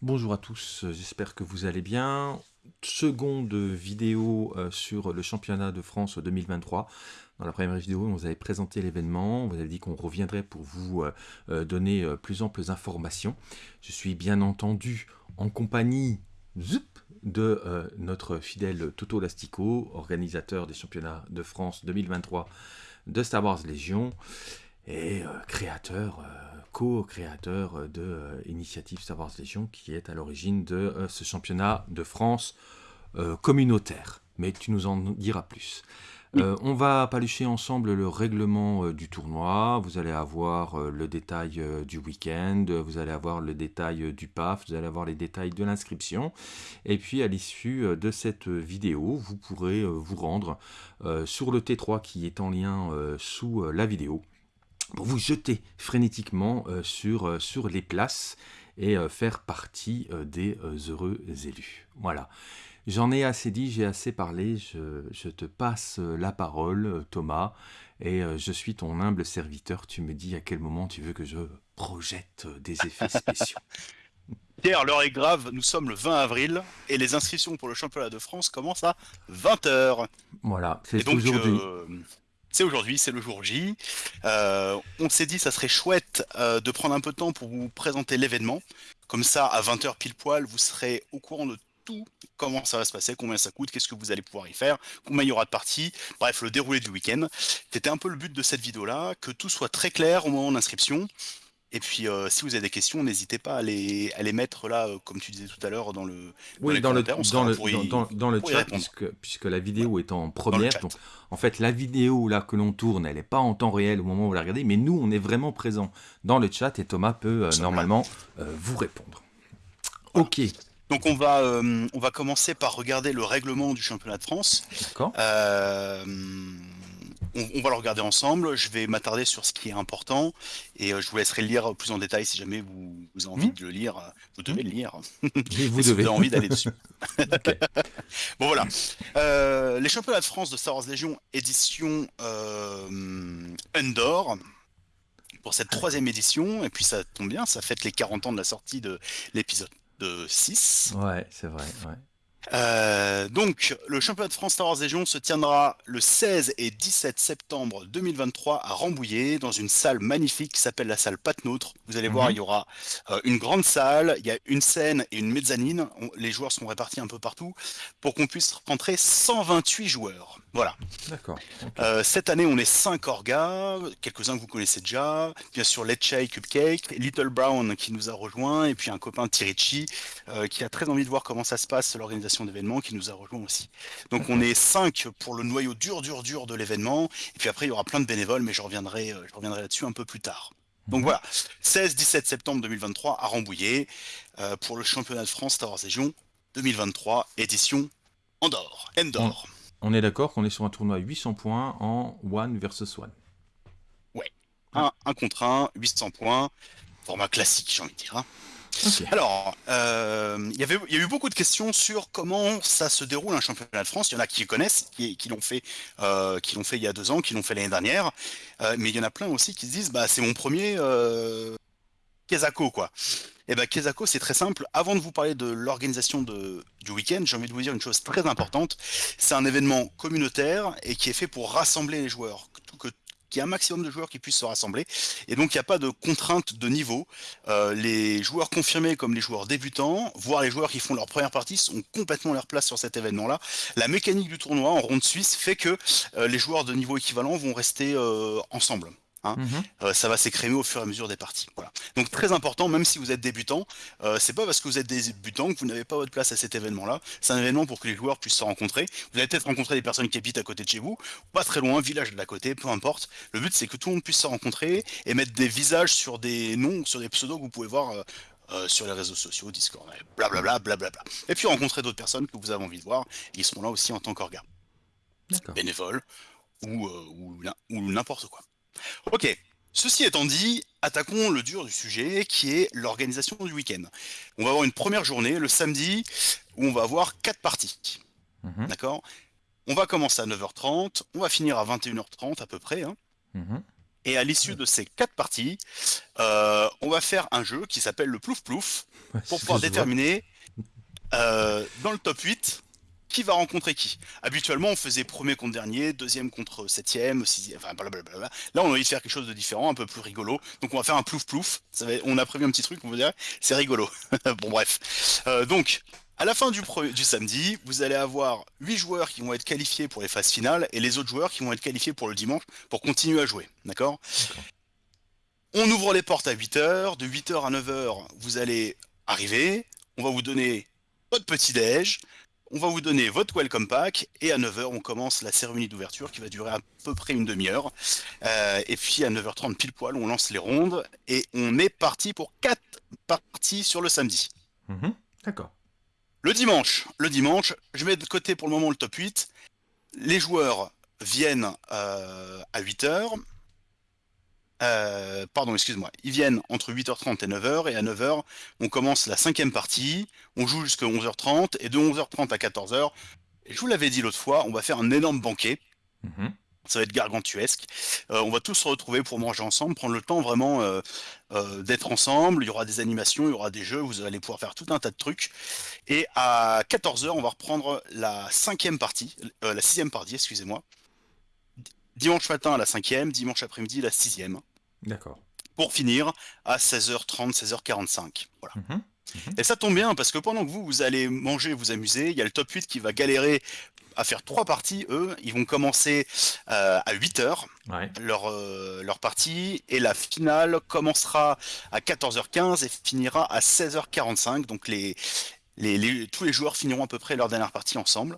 Bonjour à tous, euh, j'espère que vous allez bien. Seconde vidéo euh, sur le championnat de France 2023. Dans la première vidéo, on vous avait présenté l'événement, on vous avait dit qu'on reviendrait pour vous euh, donner plus amples informations. Je suis bien entendu en compagnie de notre fidèle Toto Lastico, organisateur des championnats de France 2023 de Star Wars Légion et euh, créateur, euh, co-créateur de euh, Initiative Star Wars Légion qui est à l'origine de ce championnat de France communautaire. Mais tu nous en diras plus. Euh, on va palucher ensemble le règlement euh, du tournoi. Vous allez avoir euh, le détail du week-end, vous allez avoir le détail du PAF, vous allez avoir les détails de l'inscription. Et puis à l'issue de cette vidéo, vous pourrez vous rendre sur le T3 qui est en lien sous la vidéo pour vous jeter frénétiquement euh, sur, euh, sur les places et euh, faire partie euh, des euh, heureux élus. Voilà. J'en ai assez dit, j'ai assez parlé, je, je te passe la parole, Thomas, et je suis ton humble serviteur. Tu me dis à quel moment tu veux que je projette des effets spéciaux. Pierre, l'heure est grave, nous sommes le 20 avril et les inscriptions pour le championnat de France commencent à 20h. Voilà, c'est aujourd'hui. euh, aujourd'hui, c'est le jour J. Euh, on s'est dit ça serait chouette euh, de prendre un peu de temps pour vous présenter l'événement. Comme ça, à 20h pile poil, vous serez au courant de tout, comment ça va se passer, combien ça coûte, qu'est-ce que vous allez pouvoir y faire, combien il y aura de parties, bref, le déroulé du week-end. C'était un peu le but de cette vidéo-là, que tout soit très clair au moment de l'inscription. Et puis, euh, si vous avez des questions, n'hésitez pas à les, à les mettre là, euh, comme tu disais tout à l'heure, dans le, Oui, dans le, dans le, y- dans, le chat, puisque, puisque la vidéo est en première. Donc, en fait, la vidéo là que l'on tourne, elle n'est pas en temps réel au moment où vous la regardez, mais nous, on est vraiment présent dans le chat et Thomas peut euh, normalement vous répondre. Ok, Donc on va, on va commencer par regarder le règlement du championnat de France. d'accord. On, on va le regarder ensemble. Je vais m'attarder sur ce qui est important et euh, je vous laisserai le lire plus en détail si jamais vous, vous avez envie Mhm. de le lire. Vous devez le lire. Et vous si devez. vous avez envie d'aller dessus. Bon voilà. Euh, les championnats de France de Star Wars Légion édition euh, Endor pour cette troisième édition. Et puis ça tombe bien, ça fête les 40 ans de la sortie de l'épisode de 6. Ouais, c'est vrai. Ouais. Euh, donc, le championnat de France Star Wars Légion se tiendra le 16 et 17 septembre 2023 à Rambouillet, dans une salle magnifique qui s'appelle la salle Patnôtre. Vous allez voir, Mhm. il y aura euh, une grande salle, il y a une scène et une mezzanine. On- les joueurs sont répartis un peu partout pour qu'on puisse rentrer 128 joueurs. Voilà. D'accord. Euh, cette année, on est 5 orgas, quelques-uns que vous connaissez déjà. Bien sûr, Lecce Cupcake, Little Brown qui nous a rejoint, et puis un copain Tirichi euh, qui a très envie de voir comment ça se passe, l'organisation d'événements, qui nous a rejoint aussi. Donc on est 5 pour le noyau dur, dur, dur de l'événement. Et puis après, il y aura plein de bénévoles, mais je reviendrai, euh, je reviendrai là-dessus un peu plus tard. Donc voilà, 16-17 septembre 2023 à Rambouillet euh, pour le championnat de France Star Wars Région 2023, édition Andorre. Endor. On est d'accord qu'on est sur un tournoi à 800 points en one versus one. Un, un contre un, 800 points, format classique, j'ai envie de dire. hein. Alors, euh, il y avait- il y a eu beaucoup de questions sur comment ça se déroule un championnat de France. Il y en a qui connaissent, qui, qui l'ont fait, euh, qui l'ont fait il y a deux ans, qui l'ont fait l'année dernière. Euh, mais il y en a plein aussi qui se disent, bah c'est mon premier Kezako, quoi. Et ben Kezako, c'est très simple. Avant de vous parler de l'organisation du week-end, j'ai envie de vous dire une chose très importante. C'est un événement communautaire et qui est fait pour rassembler les joueurs, que, qu'il y ait un maximum de joueurs qui puissent se rassembler. Et donc, il n'y a pas de contrainte de niveau. Euh, les joueurs confirmés comme les joueurs débutants, voire les joueurs qui font leur première partie, sont complètement leur place sur cet événement-là. La mécanique du tournoi en ronde suisse fait que euh, les joueurs de niveau équivalent vont rester euh, ensemble. Mhm. Euh, ça va s'écrémer au fur et à mesure des parties. Voilà. Donc très important, même si vous êtes débutant, euh, c'est pas parce que vous êtes débutant que vous n'avez pas votre place à cet événement-là. C'est un événement pour que les joueurs puissent se rencontrer. Vous allez peut-être rencontrer des personnes qui habitent à côté de chez vous, pas très loin, village de l'à côté, peu importe. Le but c'est que tout le monde puisse se rencontrer et mettre des visages sur des noms, sur des pseudos que vous pouvez voir. euh, euh, sur les réseaux sociaux, Discord, blablabla, blablabla. Et puis rencontrer d'autres personnes que vous avez envie de voir, ils seront là aussi en tant qu'orgas D'accord. bénévole ou, euh, ou, n'im- ou n'importe quoi. Ok, ceci étant dit, attaquons le dur du sujet qui est l'organisation du week-end. On va avoir une première journée le samedi où on va avoir quatre parties. Mhm. D'accord? On va commencer à 9h30, on va finir à 21h30 à peu près. hein. Mhm. Et à l'issue de ces quatre parties, euh, on va faire un jeu qui s'appelle le plouf plouf Ouais, pour pouvoir déterminer euh, dans le top 8 qui va rencontrer qui? Habituellement, on faisait premier contre dernier, deuxième contre septième, sixième, enfin blablabla. Là, on a envie de faire quelque chose de différent, un peu plus rigolo. Donc, on va faire un plouf plouf. Ça va- on a prévu un petit truc, on va dire, c'est rigolo. bon, bref. Euh, donc, à la fin du, samedi, vous allez avoir 8 joueurs qui vont être qualifiés pour les phases finales et les autres joueurs qui vont être qualifiés pour le dimanche pour continuer à jouer. D'accord? D'accord. On ouvre les portes à 8h. De 8h à 9h, vous allez arriver. On va vous donner votre petit-déj. On va vous donner votre welcome pack. Et à 9h, on commence la cérémonie d'ouverture qui va durer à peu près une demi-heure. Euh, et puis à 9h30 pile poil, on lance les rondes. Et on est parti pour 4 parties sur le samedi. Mhm. D'accord. Le dimanche, le dimanche, je mets de côté pour le moment le top 8. Les joueurs viennent euh, à 8h. Euh, pardon, excuse-moi. Ils viennent entre 8h30 et 9h. Et à 9h, on commence la cinquième partie. On joue jusqu'à 11h30. Et de 11h30 à 14h, et je vous l'avais dit l'autre fois, on va faire un énorme banquet. Mhm. Ça va être gargantuesque. Euh, on va tous se retrouver pour manger ensemble, prendre le temps vraiment euh, euh, d'être ensemble. Il y aura des animations, il y aura des jeux, vous allez pouvoir faire tout un tas de trucs. Et à 14h, on va reprendre la cinquième partie, la sixième partie, excusez-moi. Dimanche matin la cinquième, dimanche après-midi la sixième. D'accord. Pour finir à 16h30, 16h45. Voilà. Mhm. Et ça tombe bien parce que pendant que vous, vous allez manger, vous amuser, il y a le top 8 qui va galérer à faire trois parties. Eux, ils vont commencer euh, à 8h Ouais. leur, euh, leur partie et la finale commencera à 14h15 et finira à 16h45. Donc les, les, les- tous les joueurs finiront à peu près leur dernière partie ensemble.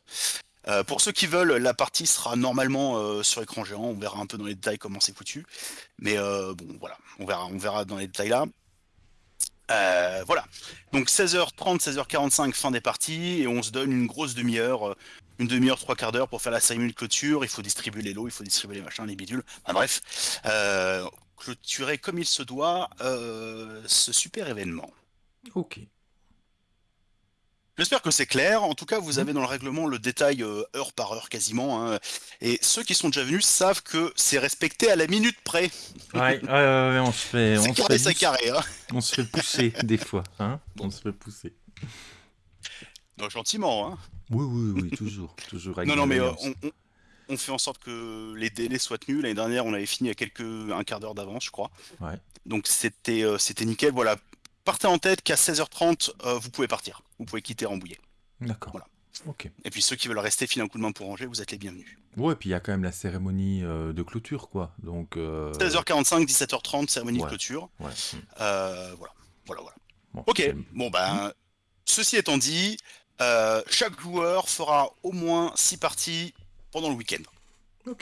Euh, pour ceux qui veulent, la partie sera normalement euh, sur écran géant. On verra un peu dans les détails comment c'est foutu. Mais euh, bon, voilà, on verra, on verra dans les détails là. Voilà. Donc 16h30, 16h45, fin des parties, et on se donne une grosse demi-heure, une demi-heure, trois quarts d'heure pour faire la cérémonie de clôture. Il faut distribuer les lots, il faut distribuer les machins, les bidules. Enfin, bref, clôturer comme il se doit ce super événement. Ok. J'espère que c'est clair. En tout cas, vous Mhm. avez dans le règlement le détail euh, heure par heure quasiment. hein. Et ceux qui sont déjà venus savent que c'est respecté à la minute près. Ouais, ouais, ouais, ouais, on se fait, on C'est se carré, fait, c'est bous- carré. Hein. on se fait pousser des fois, hein. On se fait pousser. Non, gentiment. Hein. Oui, oui, oui, toujours, toujours avec Non, non, mais euh, bienveillance. on, on- on fait en sorte que les délais soient tenus. L'année dernière, on avait fini à quelques un quart d'heure d'avance, je crois. Ouais. Donc c'était euh, c'était nickel. Voilà. Partez en tête qu'à 16h30, euh, vous pouvez partir. Vous pouvez quitter Rambouillet. D'accord. Voilà. Ok. Et puis ceux qui veulent rester filer un coup de main pour ranger, vous êtes les bienvenus. Ouais, puis il y a quand même la cérémonie euh, de clôture, quoi. Donc. euh, 16h45, 17h30, cérémonie Ouais. de clôture. Ouais. mm. Euh, voilà. Voilà, voilà. Bon, Ok, bon ben, ceci étant dit, euh, chaque joueur fera au moins 6 parties pendant le week-end.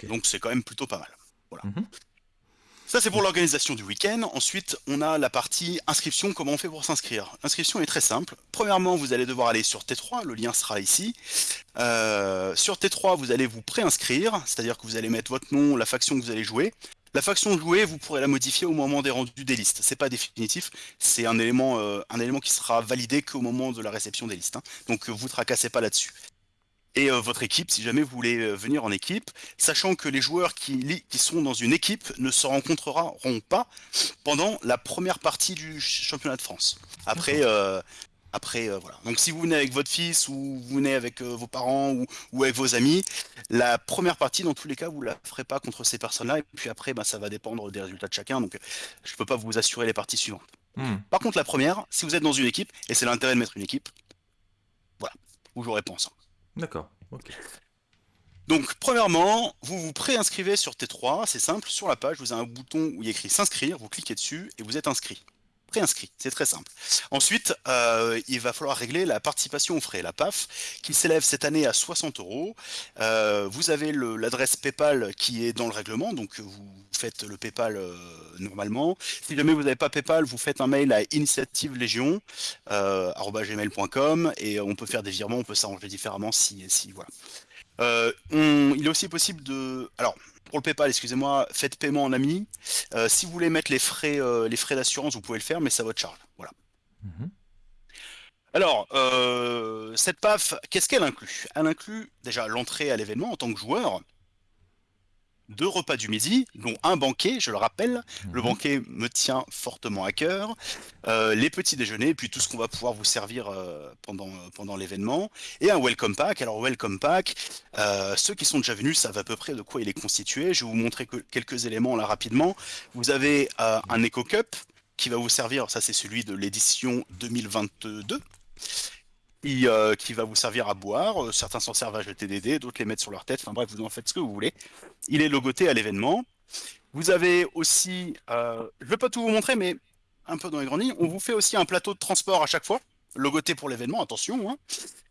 Donc c'est quand même plutôt pas mal. Voilà. Mhm. Ça c'est pour l'organisation du week-end. Ensuite, on a la partie inscription, comment on fait pour s'inscrire. L'inscription est très simple. Premièrement, vous allez devoir aller sur T3, le lien sera ici. Euh, sur T3, vous allez vous préinscrire, c'est-à-dire que vous allez mettre votre nom, la faction que vous allez jouer. La faction jouée, vous pourrez la modifier au moment des rendus des listes. C'est pas définitif, c'est un élément, euh, un élément qui sera validé qu'au moment de la réception des listes. hein. Donc vous tracassez pas là-dessus. Et euh, votre équipe, si jamais vous voulez euh, venir en équipe, sachant que les joueurs qui, qui sont dans une équipe ne se rencontreront pas pendant la première partie du ch- championnat de France. Après, euh, après euh, voilà. Donc si vous venez avec votre fils ou vous venez avec euh, vos parents ou, ou avec vos amis, la première partie, dans tous les cas, vous la ferez pas contre ces personnes-là. Et puis après, bah, ça va dépendre des résultats de chacun. Donc je peux pas vous assurer les parties suivantes. Hmm. Par contre, la première, si vous êtes dans une équipe, et c'est l'intérêt de mettre une équipe, voilà, vous jouerez pas ensemble. D'accord. Ok. Donc, premièrement, vous vous préinscrivez sur T3, c'est simple, sur la page, vous avez un bouton où il y a écrit s'inscrire, vous cliquez dessus et vous êtes inscrit. Préinscrit, c'est très simple. Ensuite, euh, il va falloir régler la participation aux frais, la PAF, qui s'élève cette année à 60 euros. Euh, Vous avez l'adresse PayPal qui est dans le règlement, donc vous faites le PayPal euh, normalement. Si jamais vous n'avez pas PayPal, vous faites un mail à initiative légion euh, gmail.com et on peut faire des virements, on peut s'arranger différemment si, si voilà. Il est aussi possible de. Alors, pour le PayPal, excusez-moi, faites paiement en ami. Euh, si vous voulez mettre les frais, euh, les frais d'assurance, vous pouvez le faire, mais à votre charge. Voilà. Mhm. Alors, euh, cette PAF, qu'est-ce qu'elle inclut? Elle inclut déjà l'entrée à l'événement en tant que joueur. Deux repas du midi, dont un banquet, je le rappelle. Le Mhm. banquet me tient fortement à cœur. Euh, les petits déjeuners, puis tout ce qu'on va pouvoir vous servir euh, pendant, pendant l'événement. Et un welcome pack. Alors, welcome pack, euh, ceux qui sont déjà venus savent à peu près de quoi il est constitué. Je vais vous montrer que- quelques éléments là rapidement. Vous avez un Eco Cup qui va vous servir, ça c'est celui de l'édition 2022 qui, euh, qui va vous servir à boire. Certains s'en servent à jeter des dés, d'autres les mettent sur leur tête. Enfin bref, vous en faites ce que vous voulez. Il est logoté à l'événement. Vous avez aussi, euh, je ne vais pas tout vous montrer, mais un peu dans les grandes lignes, on vous fait aussi un plateau de transport à chaque fois, logoté pour l'événement, attention. hein.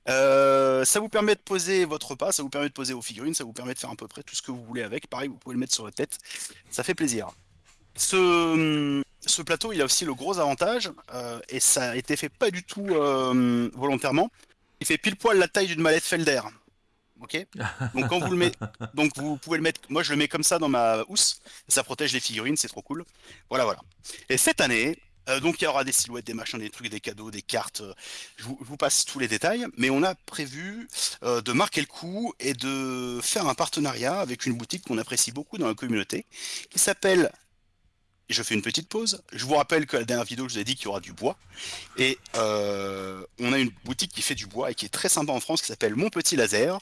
Euh, ça vous permet de poser votre repas, ça vous permet de poser vos figurines, ça vous permet de faire à peu près tout ce que vous voulez avec. Pareil, vous pouvez le mettre sur la tête, ça fait plaisir. Ce, plateau, il a aussi le gros avantage, euh, et ça a été fait pas du tout volontairement. Il fait pile poil la taille d'une mallette Felder. Ok Donc vous pouvez le mettre. Moi, je le mets comme ça dans ma housse. Ça protège les figurines, c'est trop cool. Voilà, voilà. Et cette année, euh, donc il y aura des silhouettes, des machins, des trucs, des cadeaux, des cartes. Je vous, je vous passe tous les détails, mais on a prévu euh, de marquer le coup et de faire un partenariat avec une boutique qu'on apprécie beaucoup dans la communauté, qui s'appelle je fais une petite pause. Je vous rappelle que la dernière vidéo, je vous ai dit qu'il y aura du bois. Et euh, on a une boutique qui fait du bois et qui est très sympa en France, qui s'appelle Mon Petit Laser.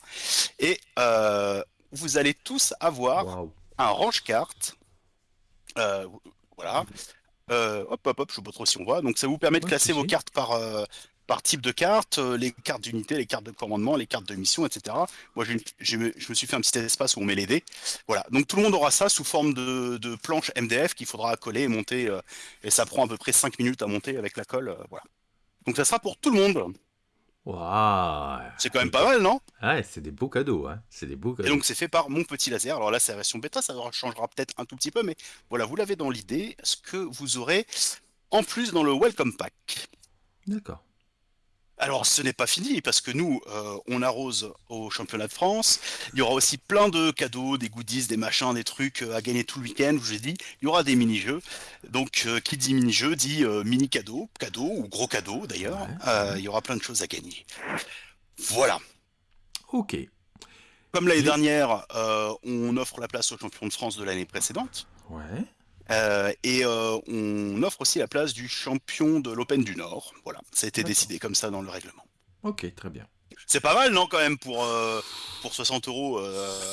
Et euh, vous allez tous avoir un range-carte. Euh, voilà. Hop, hop, hop, je sais pas trop si on voit. Donc ça vous permet de classer vos cartes par, par type de carte, euh, les cartes d'unité, les cartes de commandement, les cartes de mission, etc. Moi, je me suis fait un petit espace où on met les dés. Voilà. Donc tout le monde aura ça sous forme de, de planche MDF qu'il faudra coller et monter. euh, et ça prend à peu près 5 minutes à monter avec la colle. euh, voilà. Donc ça sera pour tout le monde. Waouh. C'est quand même pas mal, non? Ouais, c'est des beaux cadeaux, hein. C'est des beaux Et cadeaux. donc c'est fait par mon petit laser. Alors là c'est la version bêta, ça changera peut-être un tout petit peu, mais voilà, vous l'avez dans l'idée, ce que vous aurez en plus dans le Welcome Pack. D'accord. Alors ce n'est pas fini parce que nous euh, on arrose au championnat de France. Il y aura aussi plein de cadeaux, des goodies, des machins, des trucs euh, à gagner tout le week-end. Je vous ai dit, il y aura des mini-jeux. Donc euh, qui dit mini-jeu dit euh, mini cadeau, cadeau ou gros cadeau d'ailleurs. Ouais. Il y aura plein de choses à gagner. Voilà. Ok. Comme l'année dernière, on offre la place au champion de France de l'année précédente. Ouais. Euh, et euh, on offre aussi la place du champion de l'Open du Nord. Voilà, ça a été décidé comme ça dans le règlement. Ok, très bien. C'est pas mal, non, quand même, pour, euh, pour 60 euros.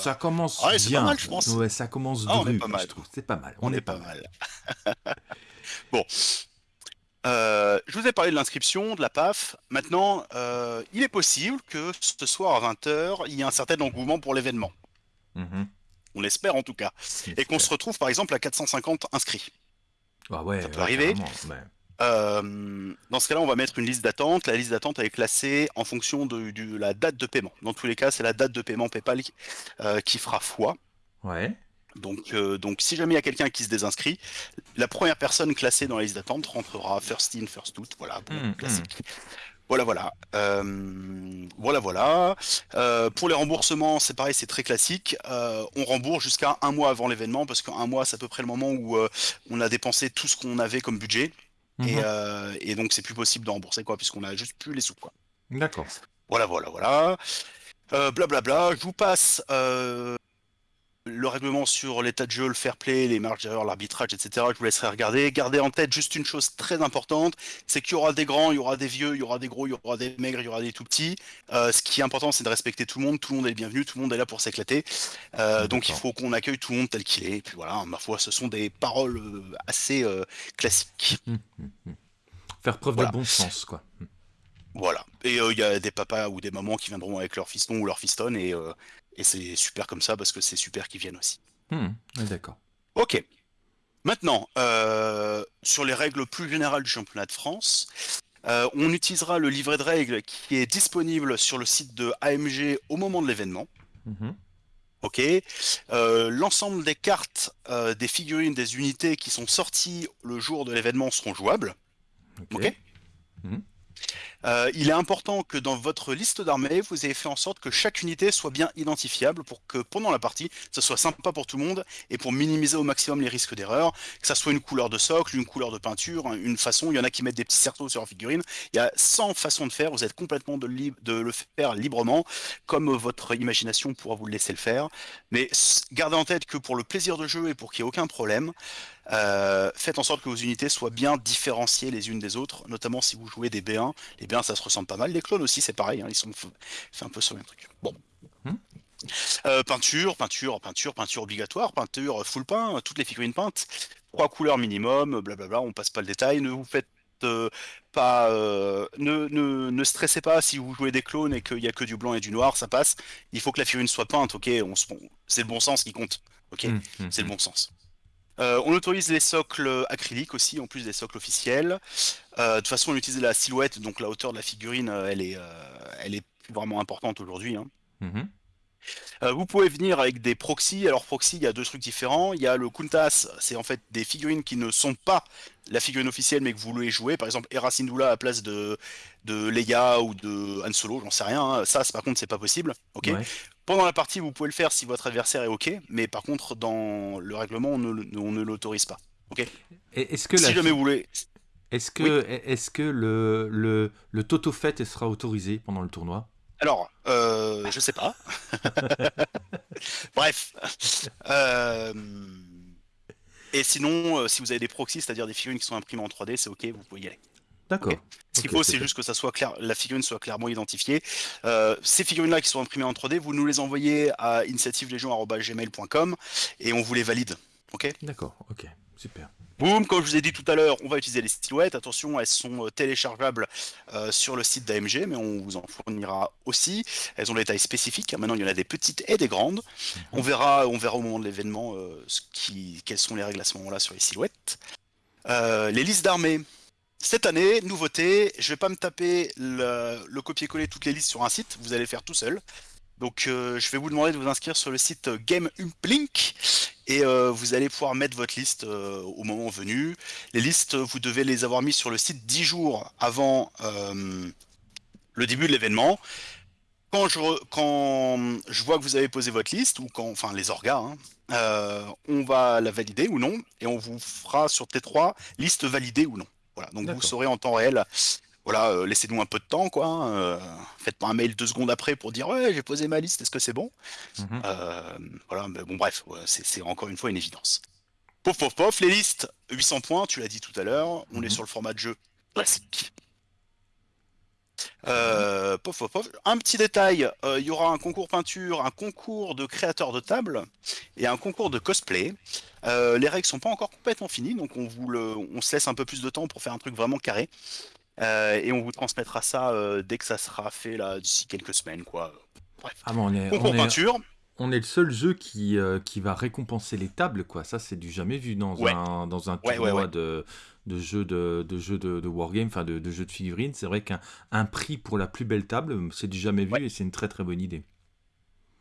Ça commence ouais, c'est bien. pas mal, je pense. Ouais, ça commence Ah, on est pas mal. je trouve. C'est pas mal. on est pas mal. bon. Euh, je vous ai parlé de l'inscription, de la PAF. Maintenant, euh, il est possible que ce soir à 20h, il y ait un certain engouement pour l'événement. Mhm. On l'espère en tout cas. Et qu'on se retrouve par exemple à 450 inscrits. Ah ouais, ça peut ouais, arriver. ouais. Euh, dans ce cas-là, on va mettre une liste d'attente. La liste d'attente est classée en fonction de, de la date de paiement. Dans tous les cas, c'est la date de paiement PayPal qui, euh, qui fera foi. Ouais. Donc, euh, donc, si jamais il y a quelqu'un qui se désinscrit, la première personne classée dans la liste d'attente rentrera first in, first out. Voilà, bon, Mm, classique. Voilà, voilà. Euh, voilà, voilà. Euh, pour les remboursements, c'est pareil, c'est très classique. Euh, on rembourse jusqu'à un mois avant l'événement parce qu'un mois, c'est à peu près le moment où on a dépensé tout ce qu'on avait comme budget. Et, Mhm. et donc c'est plus possible de rembourser quoi, puisqu'on a juste plus les sous quoi. D'accord. Voilà, voilà, voilà. Blablabla. Je vous passe le règlement sur l'état de jeu, le fair play, les marges d'erreur, l'arbitrage, etc. Je vous laisserai regarder. Gardez en tête juste une chose très importante, c'est qu'il y aura des grands, il y aura des vieux, il y aura des gros, il y aura des maigres, il y aura des tout petits. Euh, ce qui est important, c'est de respecter tout le monde. Tout le monde est le bienvenu, tout le monde est là pour s'éclater. Euh, donc il faut qu'on accueille tout le monde tel qu'il est. Et puis voilà, ma foi, ce sont des paroles euh, assez euh, classiques. Faire preuve Voilà. de bon sens, quoi. Voilà. Et euh, il y a des papas ou des mamans qui viendront avec leur fiston ou leur fistonne et, euh, et c'est super comme ça parce que c'est super qu'ils viennent aussi. Ouais, D'accord. Ok. Maintenant, euh, sur les règles plus générales du championnat de France, euh, on utilisera le livret de règles qui est disponible sur le site de AMG au moment de l'événement. Mhm. Ok. Euh, L'ensemble des cartes, des figurines, des unités qui sont sorties le jour de l'événement seront jouables. Ok. Ok. Mhm. Euh, il est important que dans votre liste d'armées, vous ayez fait en sorte que chaque unité soit bien identifiable pour que pendant la partie, ça soit sympa pour tout le monde et pour minimiser au maximum les risques d'erreur, que ça soit une couleur de socle, une couleur de peinture, hein, une façon, il y en a qui mettent des petits cerceaux sur leur figurine, il y a 100 façons de faire, vous êtes complètement de, de le faire librement, comme votre imagination pourra vous le laisser le faire, mais gardez en tête que pour le plaisir de jeu et pour qu'il n'y ait aucun problème, euh, faites en sorte que vos unités soient bien différenciées les unes des autres, notamment si vous jouez des B1. Les B1, ça se ressemble pas mal. Les clones aussi, c'est pareil, hein, ils sont fait un peu sur le même truc. Bon. Hmm. Euh, peinture, peinture, peinture, peinture obligatoire, peinture full peint, toutes les figurines peintes, trois couleurs minimum, blablabla, on passe pas le détail, ne vous faites euh, pas, ne, ne, stressez pas si vous jouez des clones et qu'il n'y a que du blanc et du noir, ça passe. Il faut que la figurine soit peinte, ok, on, c'est le bon sens qui compte, ok, hmm, hmm, c'est le bon sens. Euh, on autorise les socles acryliques aussi, en plus des socles officiels. Euh, de toute façon, on utilise la silhouette, donc la hauteur de la figurine, euh, elle est, elle est vraiment importante aujourd'hui. Hein. Mhm. vous pouvez venir avec des proxys. Alors proxy, il y a deux trucs différents. Il y a le Kuntas, c'est en fait des figurines qui ne sont pas la figurine officielle, mais que vous voulez jouer. Par exemple, Hera Syndulla à la place de, de Leia ou de Han Solo, j'en sais rien. Hein. Ça, par contre, c'est pas possible. Ok. Pendant la partie, vous pouvez le faire si votre adversaire est OK, mais par contre, dans le règlement, on ne, l'autorise pas. OK Est-ce que si jamais vous voulez. Est-ce que, est que le, le, le Toto Fett sera autorisé pendant le tournoi? Alors, euh, je sais pas. Bref. Euh, et sinon, euh, si vous avez des proxys, c'est-à-dire des figurines qui sont imprimées en 3D, c'est OK, vous pouvez y aller. D'accord. Ce qu'il faut, c'est juste que ça soit clair, la figurine soit clairement identifiée. Euh, ces figurines-là qui sont imprimées en 3D, vous nous les envoyez à initiativelegion.gmail.com et on vous les valide. Ok? D'accord, ok, super. Boum, comme je vous ai dit tout à l'heure, on va utiliser les silhouettes. Attention, elles sont euh, téléchargeables euh, sur le site d'AMG, mais on vous en fournira aussi. Elles ont des tailles spécifiques. Maintenant, il y en a des petites et des grandes. Mhm. On verra, on verra au moment de l'événement quelles sont les règles à ce moment-là sur les silhouettes. les listes d'armées. Cette année, nouveauté, je vais pas me taper le, copier-coller toutes les listes sur un site, vous allez faire tout seul. Donc euh, je vais vous demander de vous inscrire sur le site Game Uplink et euh, vous allez pouvoir mettre votre liste euh, au moment venu. Les listes, vous devez les avoir mis sur le site 10 jours avant le début de l'événement. Quand je, quand je vois que vous avez posé votre liste, ou quand, enfin les orgas, hein, on va la valider ou non, et on vous fera sur T3 liste validée ou non. Voilà, donc vous saurez en temps réel. Voilà, euh, laissez-nous un peu de temps, quoi. Hein, euh, faites pas un mail deux secondes après pour dire ouais, j'ai posé ma liste, est-ce que c'est bon? Mhm. euh, Voilà, mais bon, bref, c'est encore une fois une évidence. Pof, pof, pof, les listes, 800 points, tu l'as dit tout à l'heure, on est mhm. sur le format de jeu classique. Euh, un petit détail, euh, il y aura un concours peinture, un concours de créateurs de table et un concours de cosplay. Euh, les règles sont pas encore complètement finies, donc on, vous le, on se laisse un peu plus de temps pour faire un truc vraiment carré. et on vous transmettra ça dès que ça sera fait là d'ici quelques semaines, quoi. Bref. Ah on est, concours peinture. On est le seul jeu qui, qui va récompenser les tables, quoi. Ça, c'est du jamais vu dans un, dans un tournoi de de jeux de, de jeux de, wargame, enfin de, jeux de figurines. C'est vrai qu'un prix pour la plus belle table, c'est du jamais vu et c'est une très très bonne idée.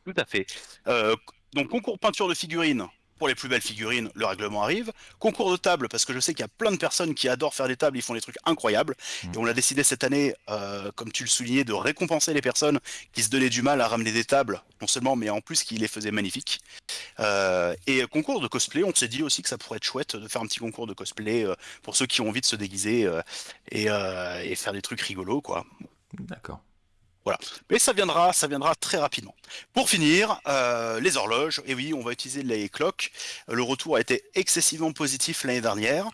Tout à fait. Euh, donc concours peinture de figurines, pour les plus belles figurines, le règlement arrive. Concours de table, parce que je sais qu'il y a plein de personnes qui adorent faire des tables, ils font des trucs incroyables. Mm. Et on a décidé cette année, euh, comme tu le soulignais, de récompenser les personnes qui se donnaient du mal à ramener des tables, non seulement, mais en plus qui les faisaient magnifiques. Euh, et concours de cosplay, on s'est dit aussi que ça pourrait être chouette de faire un petit concours de cosplay euh, pour ceux qui ont envie de se déguiser et, et faire des trucs rigolos, quoi. D'accord. Voilà. Mais ça viendra, ça viendra très rapidement. Pour finir, euh, les horloges. Et oui, on va utiliser les clocks. Le retour a été excessivement positif l'année dernière.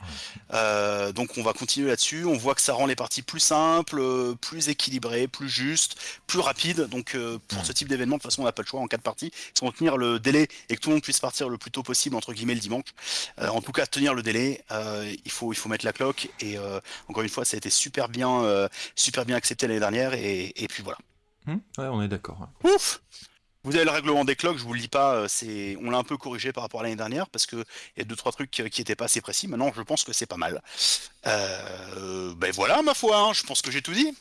Euh, donc on va continuer là-dessus. On voit que ça rend les parties plus simples, plus équilibrées, plus justes, plus rapides. Donc euh, pour ce type d'événement, de toute façon, on n'a pas le choix en quatre parties. Si on tenir le délai et que tout le monde puisse partir le plus tôt possible, entre guillemets, le dimanche. en tout cas, tenir le délai, il, faut, il faut mettre la cloque. Et encore une fois, ça a été super bien, super bien accepté l'année dernière. Et, et puis voilà. Hmm ouais, on est d'accord. Ouf vous avez le règlement des cloques, je vous le dis pas, euh, c'est, on l'a un peu corrigé par rapport à l'année dernière parce que il y a deux trois trucs qui étaient pas assez précis. Maintenant, je pense que c'est pas mal. Euh, ben voilà, ma foi, hein, je pense que j'ai tout dit.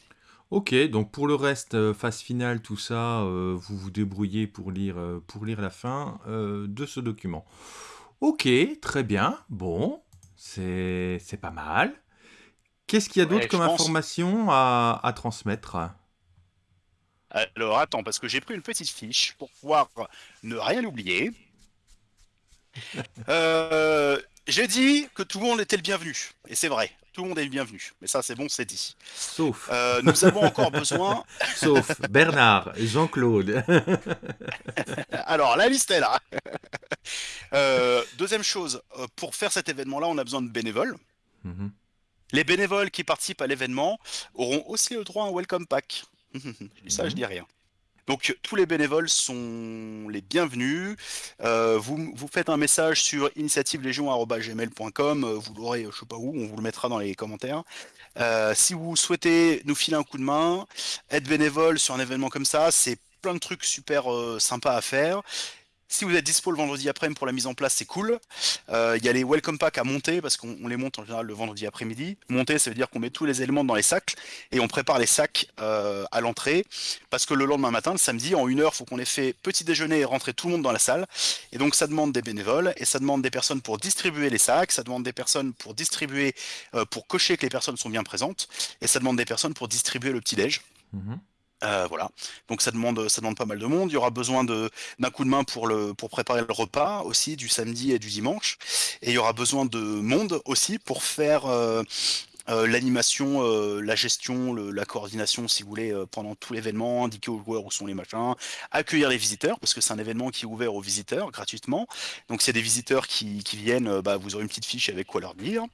Ok, donc pour le reste, euh, phase finale, tout ça, vous vous débrouillez pour lire, pour lire la fin de ce document. Ok, très bien. Bon, c'est pas mal. Qu'est-ce qu'il y a d'autre Ouais, comme pense. information à, à transmettre? Alors attends, parce que j'ai pris une petite fiche pour pouvoir ne rien oublier. Euh, j'ai dit que tout le monde était le bienvenu. Et c'est vrai, tout le monde est le bienvenu. Mais ça, c'est bon, c'est dit. Sauf, Euh, nous avons encore besoin. sauf Bernard, Jean-Claude. Alors, la liste est là. Euh, deuxième chose, pour faire cet événement-là, on a besoin de bénévoles. Mhm. Les bénévoles qui participent à l'événement auront aussi le droit à un welcome pack. Je dis ça, je dis rien. Donc tous les bénévoles sont les bienvenus. Euh, vous, vous faites un message sur initiativelegion.gmail.com, euh, vous l'aurez, je sais pas où, on vous le mettra dans les commentaires. Euh, si vous souhaitez nous filer un coup de main, être bénévole sur un événement comme ça, c'est plein de trucs super euh, sympas à faire. Si vous êtes dispo le vendredi après-midi pour la mise en place, c'est cool. Euh, Il y a les welcome packs à monter parce qu'on on les monte en général le vendredi après-midi. Monter, ça veut dire qu'on met tous les éléments dans les sacs et on prépare les sacs euh, à l'entrée parce que le lendemain matin, le samedi, en une heure, il faut qu'on ait fait petit déjeuner et rentrer tout le monde dans la salle. Et donc ça demande des bénévoles et ça demande des personnes pour distribuer les sacs, ça demande des personnes pour distribuer, euh, pour cocher que les personnes sont bien présentes et ça demande des personnes pour distribuer le petit déj. Euh, voilà. Donc ça demande, ça demande pas mal de monde. Il y aura besoin d'un coup de main pour préparer le repas aussi du samedi et du dimanche. Et il y aura besoin de monde aussi pour faire euh, euh, l'animation, la gestion, la coordination, si vous voulez, pendant tout l'événement, indiquer aux joueurs où sont les machins, accueillir les visiteurs, parce que c'est un événement qui est ouvert aux visiteurs gratuitement. Donc s'il y a des visiteurs qui, qui viennent, bah, vous aurez une petite fiche avec quoi leur dire.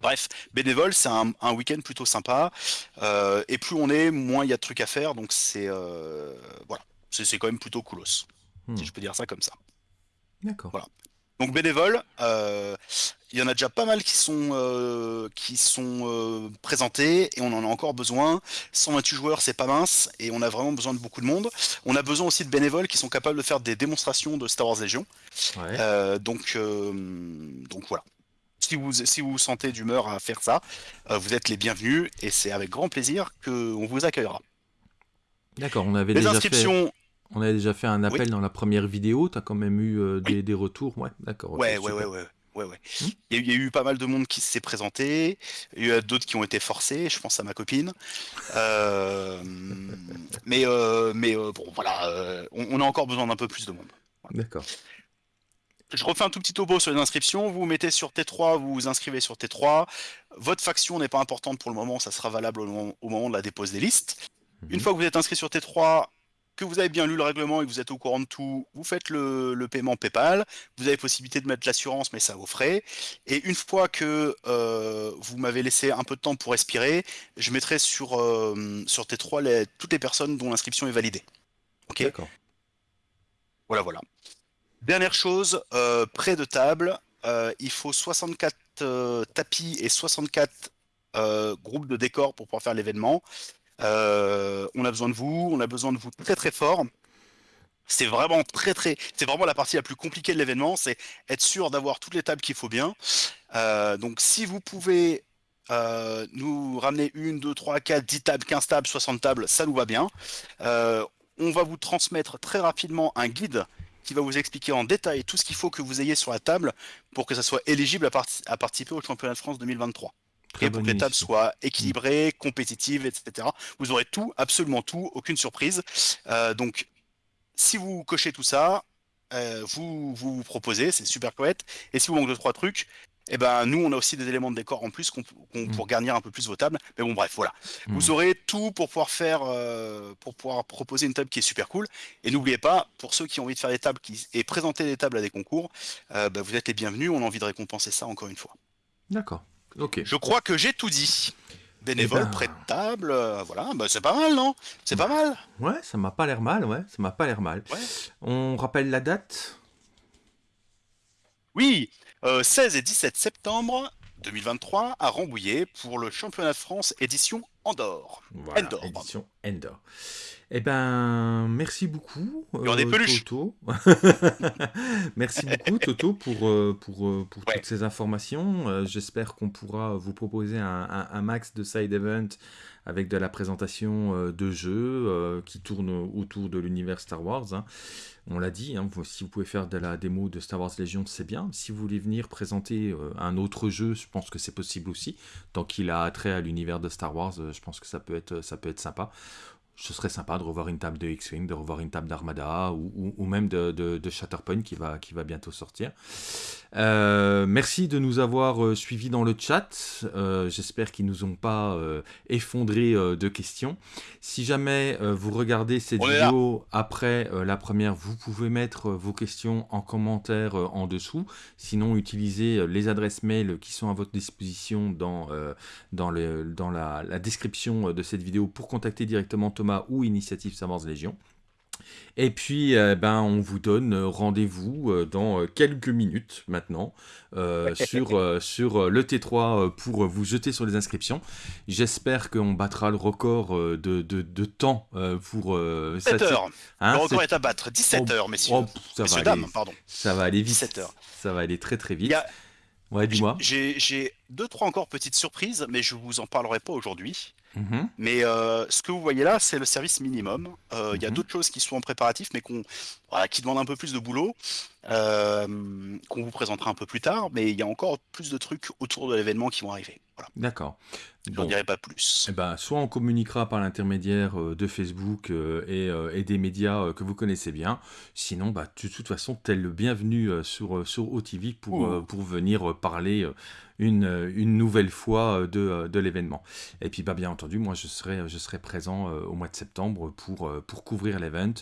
Bref, bénévole, c'est un, un week-end plutôt sympa. Euh, et plus on est, moins il y a de trucs à faire. Donc c'est euh, voilà, c'est quand même plutôt coolos, Hmm. si je peux dire ça comme ça. D'accord. Voilà. Donc bénévole, euh, il y en a déjà pas mal qui sont qui sont présentés et on en a encore besoin. 128 joueurs, c'est pas mince et on a vraiment besoin de beaucoup de monde. On a besoin aussi de bénévoles qui sont capables de faire des démonstrations de Star Wars. Ouais. Euh, donc, donc voilà. Si vous, si vous vous sentez d'humeur à faire ça, euh, vous êtes les bienvenus et c'est avec grand plaisir qu'on vous accueillera. D'accord, on avait Les déjà fait, on avait déjà fait un appel dans la première vidéo. Tu as quand même eu euh, des, des retours. Ouais, d'accord. ouais, ouais, ouais, ouais, ouais, ouais. Hmm. Il y, a eu- pas mal de monde qui s'est présenté, il y a d'autres qui ont été forcés, je pense à ma copine. Euh, mais mais bon, voilà, on, on a encore besoin d'un peu plus de monde. D'accord. Je refais un tout petit topo sur les inscriptions. Vous vous mettez sur T3, vous vous inscrivez sur T3. Votre faction n'est pas importante pour le moment, ça sera valable au moment, au moment de la dépose des listes. Une Mhm. fois que vous êtes inscrit sur T3, que vous avez bien lu le règlement et que vous êtes au courant de tout, vous faites le, le paiement PayPal. Vous avez possibilité de mettre l'assurance, mais ça vos frais. Et une fois que euh, vous m'avez laissé un peu de temps pour respirer, je mettrai sur, euh, sur T3 les- toutes les personnes dont l'inscription est validée. Ok? D'accord. voilà, voilà. Dernière chose, euh, près de table, euh, il faut 64 euh, tapis et 64 euh, groupes de décors pour pouvoir faire l'événement. On a besoin de vous, on a besoin de vous très très fort. C'est vraiment très très, c'est vraiment la partie la plus compliquée de l'événement, c'est être sûr d'avoir toutes les tables qu'il faut bien. Donc si vous pouvez nous ramener une, deux, trois, quatre, 10 tables, 15 tables, 60 tables, ça nous va bien. On va vous transmettre très rapidement un guide qui va vous expliquer en détail tout ce qu'il faut que vous ayez sur la table pour que ça soit éligible à, parti- à participer au championnat de France 2023. Très Et pour que les tables soient équilibrées, compétitives, etc. Vous aurez tout, absolument tout, aucune surprise. Euh, donc, si vous cochez tout ça, euh, vous, vous vous proposez, c'est super chouette. Et si vous manque de trois trucs, eh ben nous on a aussi des éléments de décor en plus qu'on, qu'on- Mm. pour garnir un peu plus vos tables. Mais bon bref, voilà. Mm. Vous aurez tout pour pouvoir faire, euh, pour pouvoir proposer une table qui est super cool. Et n'oubliez pas, pour ceux qui ont envie de faire des tables qui, et présenter des tables à des concours, euh, bah, vous êtes les bienvenus. On a envie de récompenser ça encore une fois. D'accord. Ok. Je crois que j'ai tout dit. Bénévole, Eh ben- près de table, euh, voilà, bah, c'est pas mal, non? C'est pas mal. Ouais, ça m'a pas l'air mal. Ouais, ça m'a pas l'air mal. Ouais. On rappelle la date? Oui, euh, 16 et 17 septembre 2023 à Rambouillet pour le championnat de France édition Andorre. Voilà, Endor, édition Endor. Eh ben, merci beaucoup. Euh. Toto. merci beaucoup, Toto, pour, euh, pour, euh, pour Ouais. toutes ces informations. J'espère qu'on pourra vous proposer un, un- un max de side event avec de la présentation de jeux qui tournent autour de l'univers Star Wars. hein. On l'a dit, hein, si vous pouvez faire de la démo de Star Wars Legion, c'est bien. Si vous voulez venir présenter euh, un autre jeu, je pense que c'est possible aussi. Tant qu'il a attrait à l'univers de Star Wars, euh, je pense que ça peut être, ça peut être sympa. Ce serait sympa de revoir une table de X-Wing, de revoir une table d'Armada ou, ou- ou même de, de, de Shatterpoint qui va, qui va bientôt sortir. Euh, merci de nous avoir euh, suivis dans le chat. Euh, J'espère qu'ils nous ont pas euh, effondré de questions. Si jamais vous regardez cette vidéo après la première, vous pouvez mettre vos questions en commentaire en dessous. Sinon, utilisez les adresses mail qui sont à votre disposition dans, dans, le, dans la, la description de cette vidéo pour contacter directement Thomas ou Initiative Wars Légion. Et puis, euh, ben, on vous donne euh, rendez-vous euh, dans euh, quelques minutes maintenant euh, sur, sur le T3 euh, pour vous jeter sur les inscriptions. J'espère qu'on battra le record de, de, de temps pour... euh, 17 ça- heures. hein, le record c'est- est à battre. 17 Oh, heures, messieurs. oh, ça, va messieurs, aller, dames, pardon. ça va aller vite. 17 heures. Ça va aller très très vite. A- Ouais, dis-moi. J'ai j'ai deux, trois encore petites surprises, mais je vous en parlerai pas aujourd'hui. Mhm. Mais euh, ce que vous voyez là, c'est le service minimum. Euh, Il y a Mhm. d'autres choses qui sont en préparatif, mais qu'on, voilà, qui demandent un peu plus de boulot, euh, qu'on vous présentera un peu plus tard. Mais il y a encore plus de trucs autour de l'événement qui vont arriver. Voilà. D'accord. Je Bon. n'en dirai pas plus. Eh ben, soit on communiquera par l'intermédiaire de Facebook et, et des médias que vous connaissez bien, sinon, bah, de toute façon, tel le bienvenu sur, sur OTV pour, pour venir parler une, une nouvelle fois euh, de, euh, de l'événement. Et puis, bah, bien entendu, moi, je serai, je serai présent euh, au mois de septembre pour, pour couvrir l'event.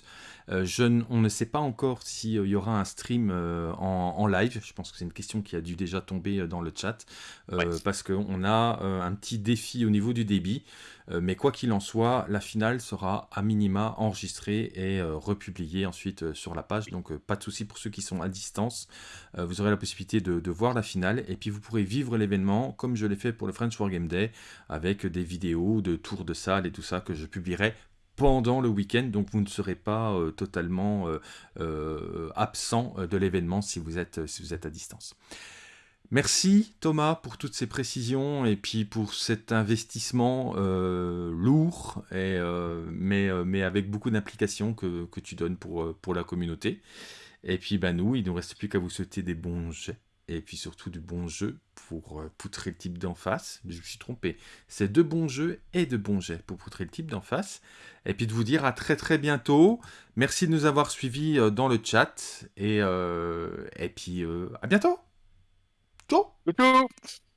Je on ne sait pas encore s'il y aura un stream en, en live. Je pense que c'est une question qui a dû déjà tomber dans le chat. Ouais. Parce qu'on a un petit défi au niveau du débit. Euh, mais quoi qu'il en soit, la finale sera à minima enregistrée et euh, republiée ensuite euh, sur la page. Donc pas de souci pour ceux qui sont à distance. Vous aurez la possibilité de, voir la finale et puis vous pourrez vivre l'événement comme je l'ai fait pour le French Wargame Day avec des vidéos de tours de salle et tout ça que je publierai pendant le week-end, donc vous ne serez pas totalement absent de l'événement si, si vous êtes à distance. Merci Thomas pour toutes ces précisions et puis pour cet investissement euh, lourd, et, euh, mais, euh, mais avec beaucoup d'implication que, tu donnes pour, la communauté. Et puis ben, nous, il ne nous reste plus qu'à vous souhaiter des bons jets et puis surtout du bon jeu pour poutrer le type d'en face. Je me suis trompé. C'est de bons jeux et de bons jets pour poutrer le type d'en face. Et puis de vous dire à très très bientôt. Merci de nous avoir suivis dans le chat et, et puis à bientôt. チョチ